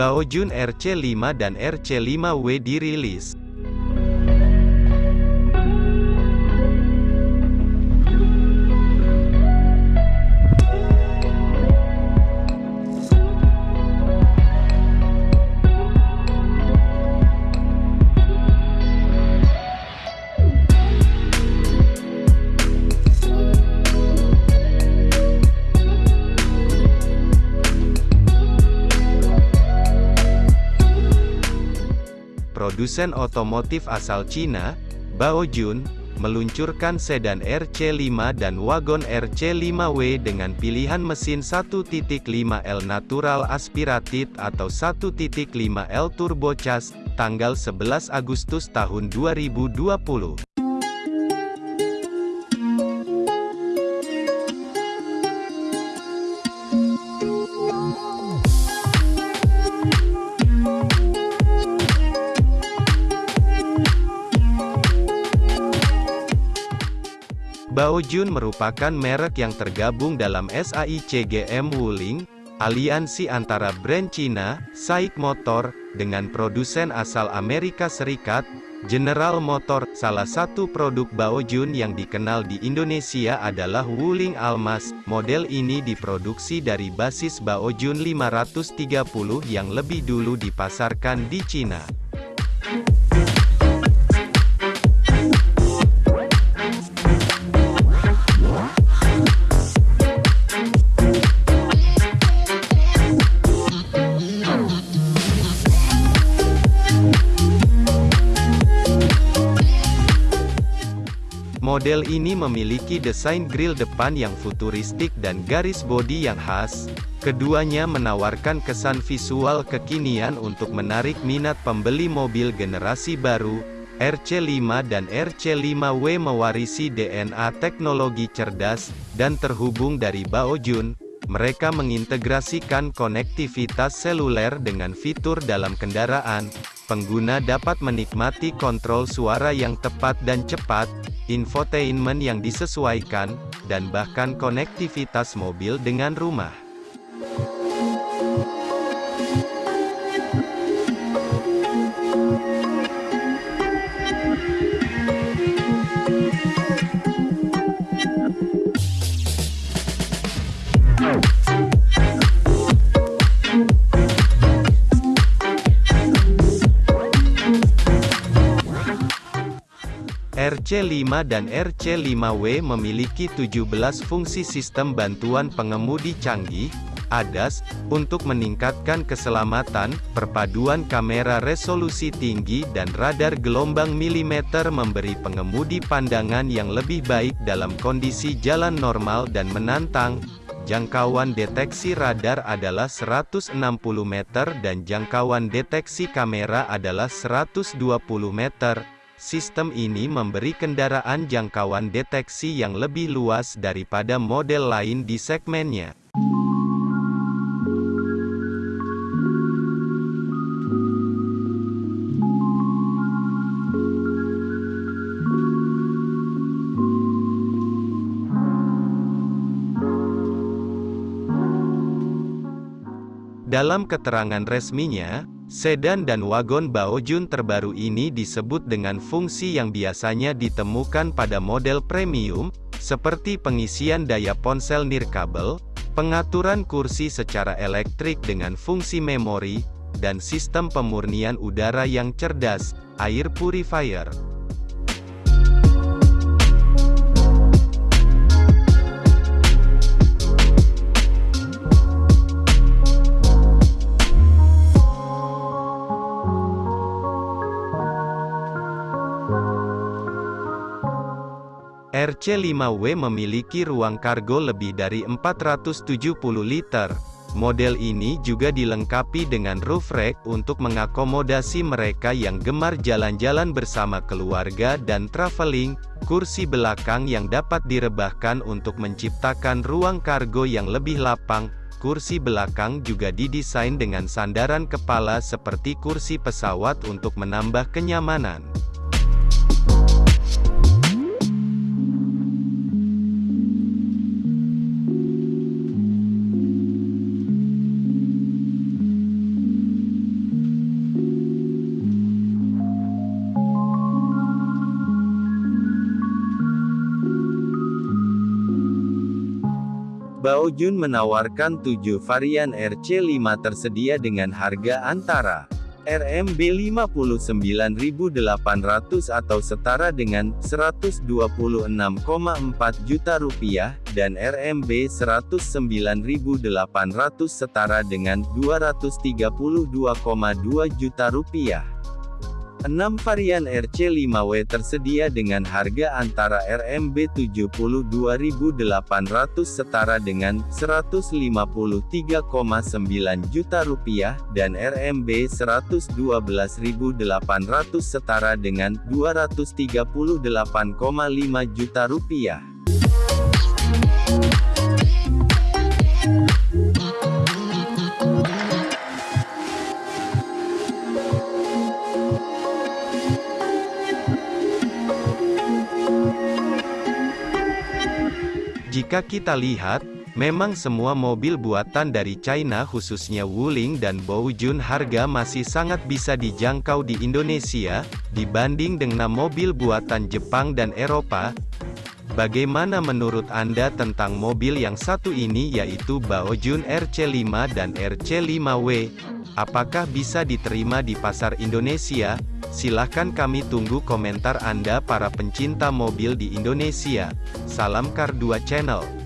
Baojun RC5 dan RC5W dirilis. Produsen otomotif asal Cina, Baojun, meluncurkan sedan RC5 dan wagon RC5W dengan pilihan mesin 1.5L natural aspirated atau 1.5L turbocharged, tanggal 11 Agustus tahun 2020. Baojun merupakan merek yang tergabung dalam SAICGM Wuling, aliansi antara brand Cina, SAIC Motor, dengan produsen asal Amerika Serikat, General Motor. Salah satu produk Baojun yang dikenal di Indonesia adalah Wuling Almas. Model ini diproduksi dari basis Baojun 530 yang lebih dulu dipasarkan di Cina. Model ini memiliki desain grill depan yang futuristik dan garis bodi yang khas. Keduanya menawarkan kesan visual kekinian untuk menarik minat pembeli mobil generasi baru. RC5 dan RC5W mewarisi DNA teknologi cerdas dan terhubung dari Baojun. Mereka mengintegrasikan konektivitas seluler dengan fitur dalam kendaraan. Pengguna dapat menikmati kontrol suara yang tepat dan cepat, infotainment yang disesuaikan, dan bahkan konektivitas mobil dengan rumah. RC5 dan RC5W memiliki 17 fungsi sistem bantuan pengemudi canggih, ADAS, untuk meningkatkan keselamatan, perpaduan kamera resolusi tinggi dan radar gelombang milimeter memberi pengemudi pandangan yang lebih baik dalam kondisi jalan normal dan menantang. Jangkauan deteksi radar adalah 160 meter dan jangkauan deteksi kamera adalah 120 meter. Sistem ini memberi kendaraan jangkauan deteksi yang lebih luas daripada model lain di segmennya. Dalam keterangan resminya, Sedan dan wagon Baojun terbaru ini disebut dengan fungsi yang biasanya ditemukan pada model premium, seperti pengisian daya ponsel nirkabel, pengaturan kursi secara elektrik dengan fungsi memori, dan sistem pemurnian udara yang cerdas, air purifier. RC5W memiliki ruang kargo lebih dari 470 liter. Model ini juga dilengkapi dengan roof rack untuk mengakomodasi mereka yang gemar jalan-jalan bersama keluarga dan traveling, kursi belakang yang dapat direbahkan untuk menciptakan ruang kargo yang lebih lapang, kursi belakang juga didesain dengan sandaran kepala seperti kursi pesawat untuk menambah kenyamanan. Baojun menawarkan 7 varian RC5 tersedia dengan harga antara RMB 59.800 atau setara dengan 126,4 juta rupiah, dan RMB 109.800 setara dengan 232,2 juta rupiah. 6 varian RC5W tersedia dengan harga antara RMB 72.800 setara dengan 153,9 juta rupiah, dan RMB 112.800 setara dengan 238,5 juta rupiah. Jika kita lihat, memang semua mobil buatan dari China khususnya Wuling dan Baojun harga masih sangat bisa dijangkau di Indonesia, dibanding dengan mobil buatan Jepang dan Eropa. Bagaimana menurut Anda tentang mobil yang satu ini yaitu Baojun RC5 dan RC5W? Apakah bisa diterima di pasar Indonesia? Silahkan kami tunggu komentar Anda para pencinta mobil di Indonesia. Salam Kar 2 Channel.